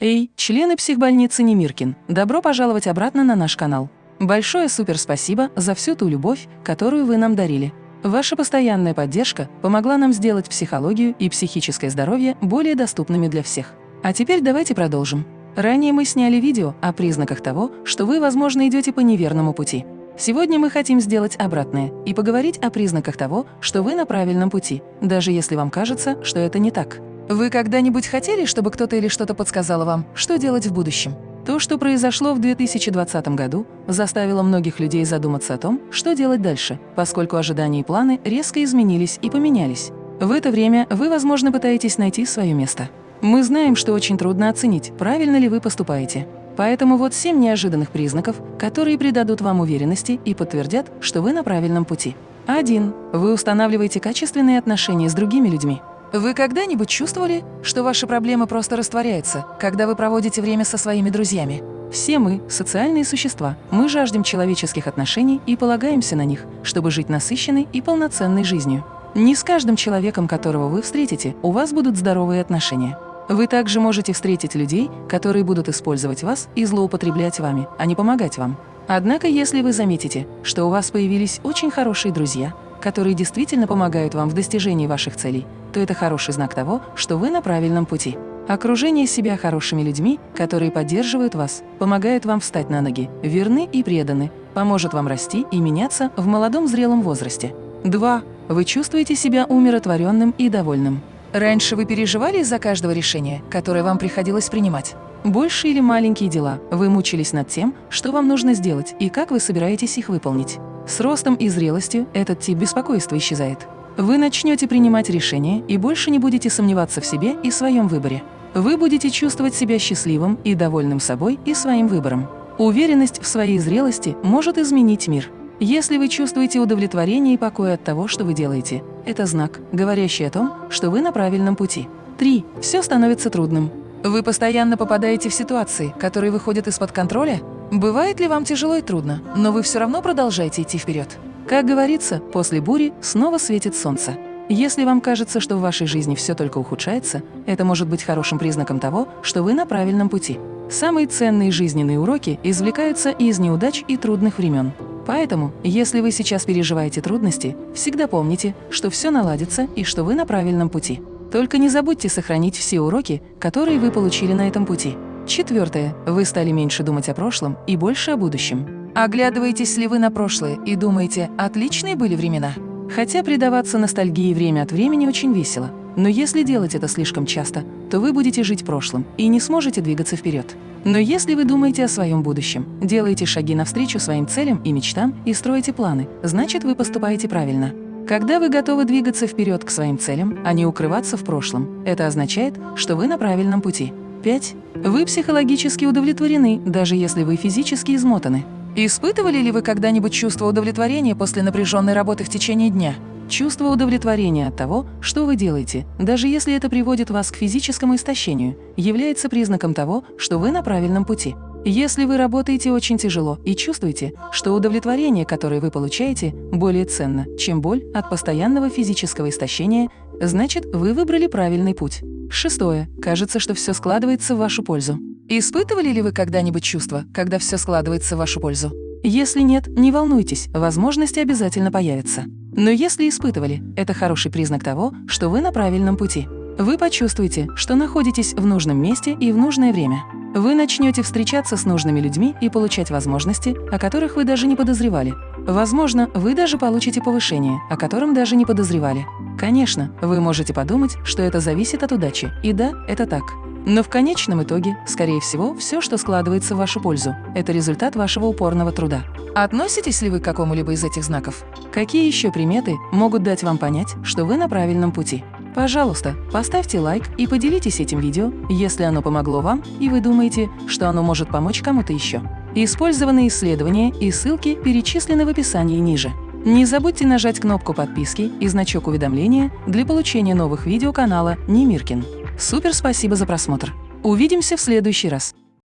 Эй, члены психбольницы Немиркин, добро пожаловать обратно на наш канал. Большое супер спасибо за всю ту любовь, которую вы нам дарили. Ваша постоянная поддержка помогла нам сделать психологию и психическое здоровье более доступными для всех. А теперь давайте продолжим. Ранее мы сняли видео о признаках того, что вы, возможно, идете по неверному пути. Сегодня мы хотим сделать обратное и поговорить о признаках того, что вы на правильном пути, даже если вам кажется, что это не так. Вы когда-нибудь хотели, чтобы кто-то или что-то подсказало вам, что делать в будущем? То, что произошло в 2020 году, заставило многих людей задуматься о том, что делать дальше, поскольку ожидания и планы резко изменились и поменялись. В это время вы, возможно, пытаетесь найти свое место. Мы знаем, что очень трудно оценить, правильно ли вы поступаете. Поэтому вот семь неожиданных признаков, которые придадут вам уверенности и подтвердят, что вы на правильном пути. 1. Вы устанавливаете качественные отношения с другими людьми. Вы когда-нибудь чувствовали, что ваша проблема просто растворяется, когда вы проводите время со своими друзьями? Все мы – социальные существа, мы жаждем человеческих отношений и полагаемся на них, чтобы жить насыщенной и полноценной жизнью. Не с каждым человеком, которого вы встретите, у вас будут здоровые отношения. Вы также можете встретить людей, которые будут использовать вас и злоупотреблять вами, а не помогать вам. Однако, если вы заметите, что у вас появились очень хорошие друзья, которые действительно помогают вам в достижении ваших целей, то это хороший знак того, что вы на правильном пути. Окружение себя хорошими людьми, которые поддерживают вас, помогают вам встать на ноги, верны и преданы, поможет вам расти и меняться в молодом зрелом возрасте. 2. Вы чувствуете себя умиротворенным и довольным. Раньше вы переживали из-за каждого решения, которое вам приходилось принимать. Большие или маленькие дела, вы мучились над тем, что вам нужно сделать и как вы собираетесь их выполнить. С ростом и зрелостью этот тип беспокойства исчезает. Вы начнете принимать решения и больше не будете сомневаться в себе и своем выборе. Вы будете чувствовать себя счастливым и довольным собой и своим выбором. Уверенность в своей зрелости может изменить мир. Если вы чувствуете удовлетворение и покой от того, что вы делаете, это знак, говорящий о том, что вы на правильном пути. 3. Все становится трудным. Вы постоянно попадаете в ситуации, которые выходят из-под контроля? Бывает ли вам тяжело и трудно, но вы все равно продолжаете идти вперед? Как говорится, после бури снова светит солнце. Если вам кажется, что в вашей жизни все только ухудшается, это может быть хорошим признаком того, что вы на правильном пути. Самые ценные жизненные уроки извлекаются из неудач и трудных времен. Поэтому, если вы сейчас переживаете трудности, всегда помните, что все наладится и что вы на правильном пути. Только не забудьте сохранить все уроки, которые вы получили на этом пути. Четвертое. Вы стали меньше думать о прошлом и больше о будущем. Оглядываетесь ли вы на прошлое и думаете, отличные были времена? Хотя предаваться ностальгии время от времени очень весело. Но если делать это слишком часто, то вы будете жить прошлым и не сможете двигаться вперед. Но если вы думаете о своем будущем, делаете шаги навстречу своим целям и мечтам и строите планы, значит, вы поступаете правильно. Когда вы готовы двигаться вперед к своим целям, а не укрываться в прошлом, это означает, что вы на правильном пути. 5. Вы психологически удовлетворены, даже если вы физически измотаны. Испытывали ли вы когда-нибудь чувство удовлетворения после напряженной работы в течение дня? Чувство удовлетворения от того, что вы делаете, даже если это приводит вас к физическому истощению, является признаком того, что вы на правильном пути. Если вы работаете очень тяжело и чувствуете, что удовлетворение, которое вы получаете, более ценно, чем боль от постоянного физического истощения, значит, вы выбрали правильный путь. Шестое. Кажется, что все складывается в вашу пользу. Испытывали ли вы когда-нибудь чувство, когда все складывается в вашу пользу? Если нет, не волнуйтесь, возможности обязательно появятся. Но если испытывали, это хороший признак того, что вы на правильном пути. Вы почувствуете, что находитесь в нужном месте и в нужное время. Вы начнете встречаться с нужными людьми и получать возможности, о которых вы даже не подозревали. Возможно, вы даже получите повышение, о котором даже не подозревали. Конечно, вы можете подумать, что это зависит от удачи, и да, это так. Но в конечном итоге, скорее всего, все, что складывается в вашу пользу, это результат вашего упорного труда. Относитесь ли вы к какому-либо из этих знаков? Какие еще приметы могут дать вам понять, что вы на правильном пути? Пожалуйста, поставьте лайк и поделитесь этим видео, если оно помогло вам и вы думаете, что оно может помочь кому-то еще. Использованные исследования и ссылки перечислены в описании ниже. Не забудьте нажать кнопку подписки и значок уведомления для получения новых видео канала Немиркин. Супер спасибо за просмотр! Увидимся в следующий раз!